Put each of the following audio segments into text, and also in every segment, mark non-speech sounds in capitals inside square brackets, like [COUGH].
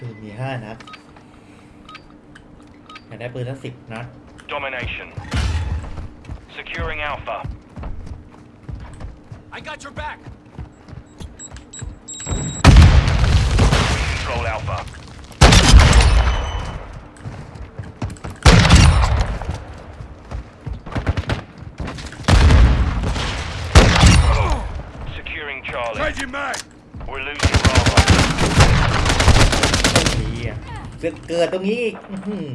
ปืนมีห้านัดอยากได้ปืนทั้งสิบนัด Domination. Securing Alpha. I got your back. Control Alpha. Securing Charlie. Changing mag. ยอ่ะเกิดเกิดตรงนี้อีกอื้อหือ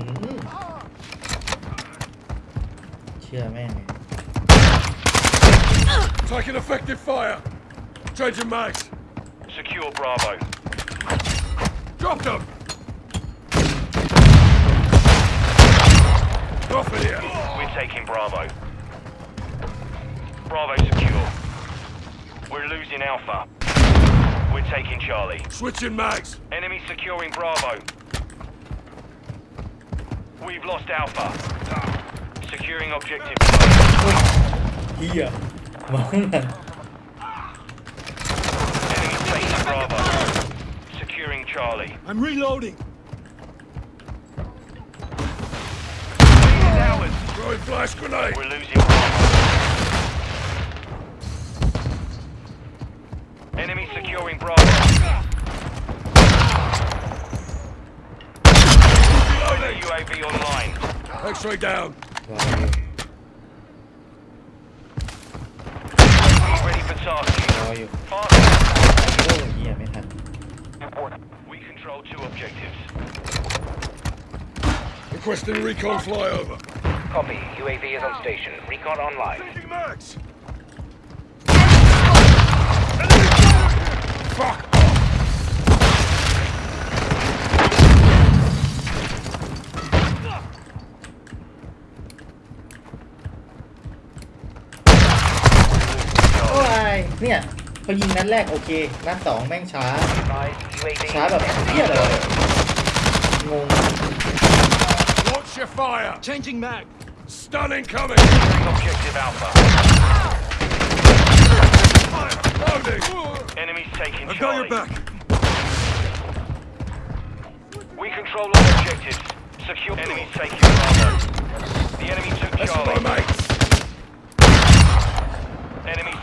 เชื่อแม่ง[LAUGHS] เลย Taking effective fire. Changing mags. Secure Bravo. Drop them. Off of here. We're taking Bravo. Bravo secure. We're losing Alpha. We're taking Charlie. Switching mags. Enemy securing Bravo. We've lost Alpha. Securing objective. Here, Mana? Enemy Bravo. Securing Charlie. I'm reloading. Lead is. Throwing flash grenade. We're losing UAV online. X-ray down. Ready for tasking. How are you? We control two objectives. Requesting recon flyover. Copy. UAV is on station. Recon online. Fuck! เนี่ยพอยิงนัดแรกโอเค นัดสองแม่งช้า Advise UAV ช้าแบบเฮียเลยงง Watch your fire. Changing mag. Stun incoming. Securing objective Alpha. Loading. Enemies taking I've got your Charlie. back. We control all objectives. Secure. Enemies taking Bravo. The enemy took That's for my Charlie.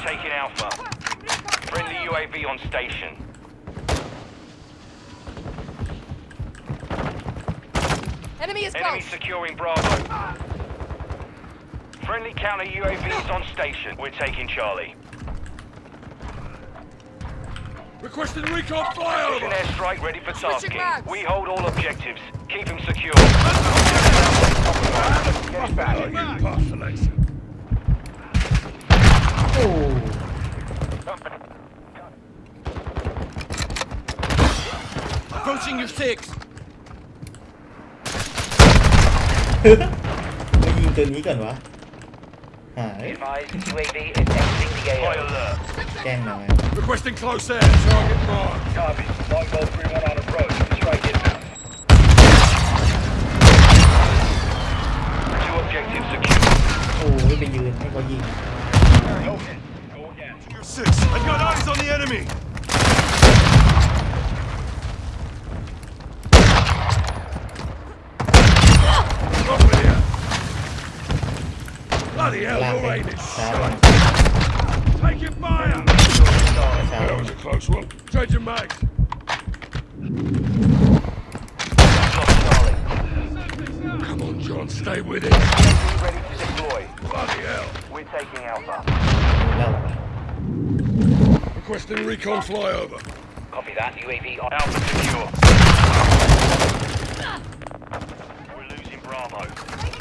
Mates. Enemies taking Alpha. Friendly UAV on station. Enemy is Enemy close. securing Bravo. Friendly counter UAVs on station. We're taking Charlie. Requesting recon Precision flyover. airstrike ready for tasking. We hold all objectives. Keep them secure. Oh, you postulation. โอ้ Approaching your six. ไม่ยิงตัวนี้ก่อนวะหาย Advise UAV is exiting the High AO. alert. แกล้งหน่อย Requesting close air. Target marked. Copy. Longbow 3-1 on approach. Take it, fire! That was a close one. Change your mags. Come on, John, stay with it. Ready to deploy. Bloody hell. We're taking Alpha. Requesting recon flyover. Copy that. UAV on Alpha secure. We're losing Bravo.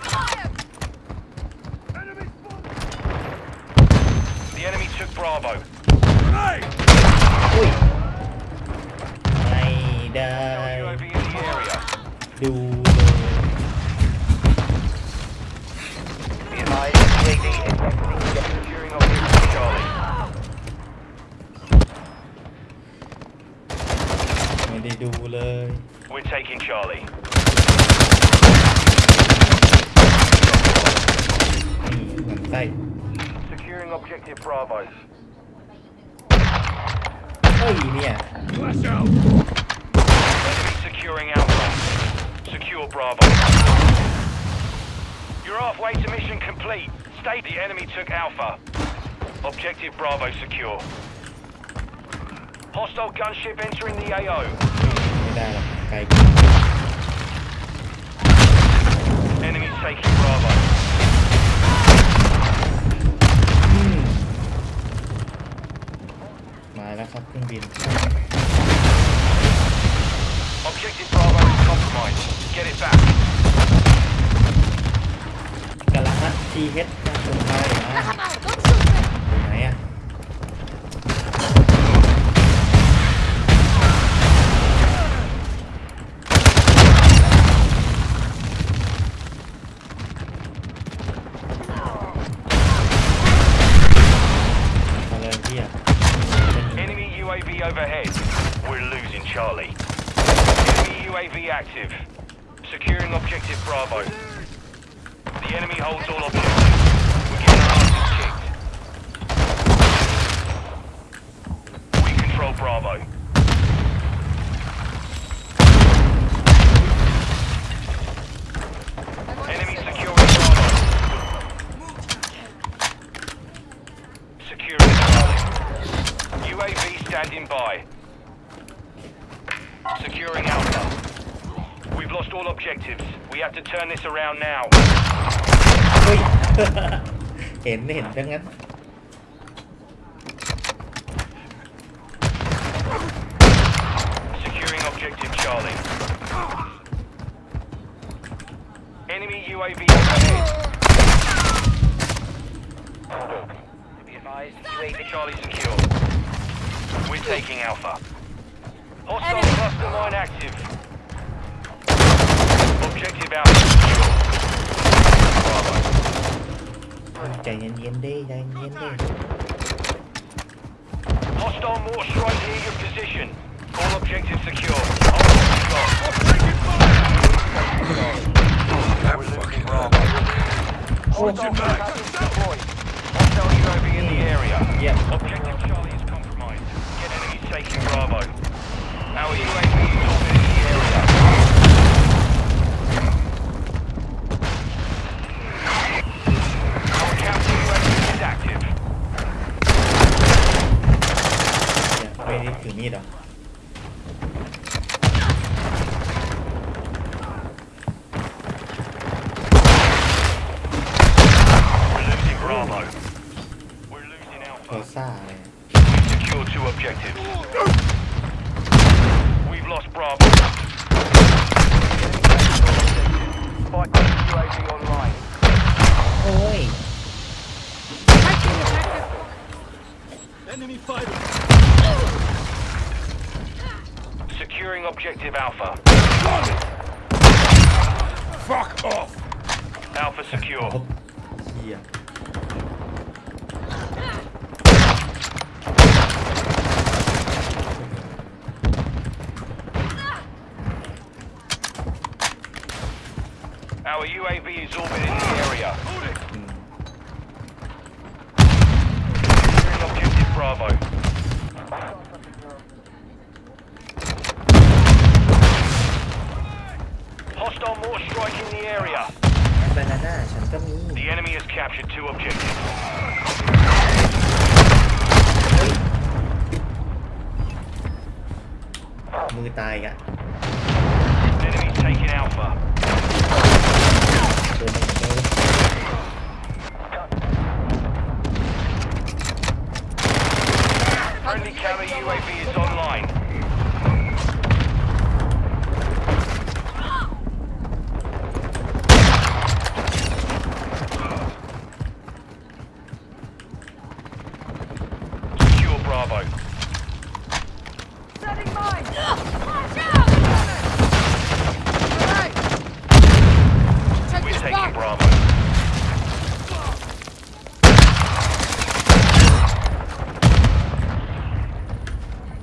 took Bravo. Grenade! อุ้ยไม่ได้ UAV in the area. ดูเลย Be advised UAV is exiting the AO. Securing objective Charlie. ไม่ได้ดูเลย We're taking Charlie. นี่เหมือนไส้ Securing objective Bravo. เฮ้ยเนี่ย Flash out! Enemy securing Alpha. Secure Bravo. You're halfway to mission complete. Stay. The enemy took Alpha. Objective Bravo secure. Hostile gunship entering the AO. ไม่ได้หรอกไกล Objective Bravo. The enemy holds all objectives. We control Bravo. Enemy securing Bravo. Securing. UAV standing by. Securing Alpha We've lost all objectives. We have to turn this around now. [LAUGHS] เฮ้ย เห็นเห็นดังนั้น Securing objective Charlie. Enemy UAV overhead. Be advised, UAV Charlie secure. We're taking Alpha. Hostile Enemy- cluster mine active. Objective Alpha secure. Bravo. ใจเย็นๆเด้ใจเย็นๆเด้ Hostile mortar strike near your position. All objectives secure. Hold on, stop. We're losing Bravo. Hostile contacts deployed. Hostile UAV in the area. เยี่ยม Objective Charlie is compromised. Get enemies taking Bravo. Our UAV is objective. We've lost Bravo. Oi. Enemy. Securing objective Alpha. Fuck off. Alpha secure. yeah. Our UAV is orbiting the area. Securing objective Bravo. Hostile mortar striking the area. The enemy has captured two objectives. Enemy taking Alpha. Friendly carrier UAV is on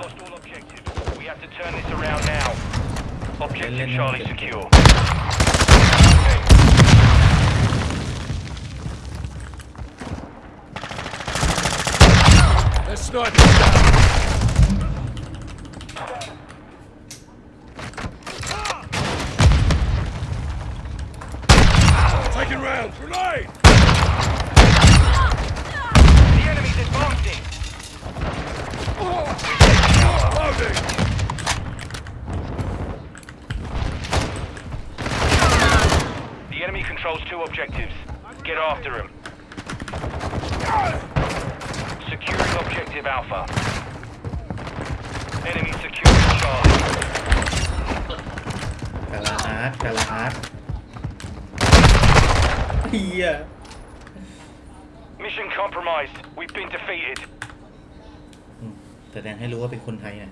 lost all objectives. We have to turn this around now. Objective Charlie secure. Okay. They're sniping down. Taking round. Grenade! The enemy's advancing. Loading! The enemy controls two objectives. Get after him. Securing objective Alpha. Enemy securing Charlie. กาลาอาร์ตกาลาอาร์ตเฮ[LAUGHS] ีย Mission compromised. We've been defeated. อืมแสดงให้รู้ว่าเป็นคนไทยนะ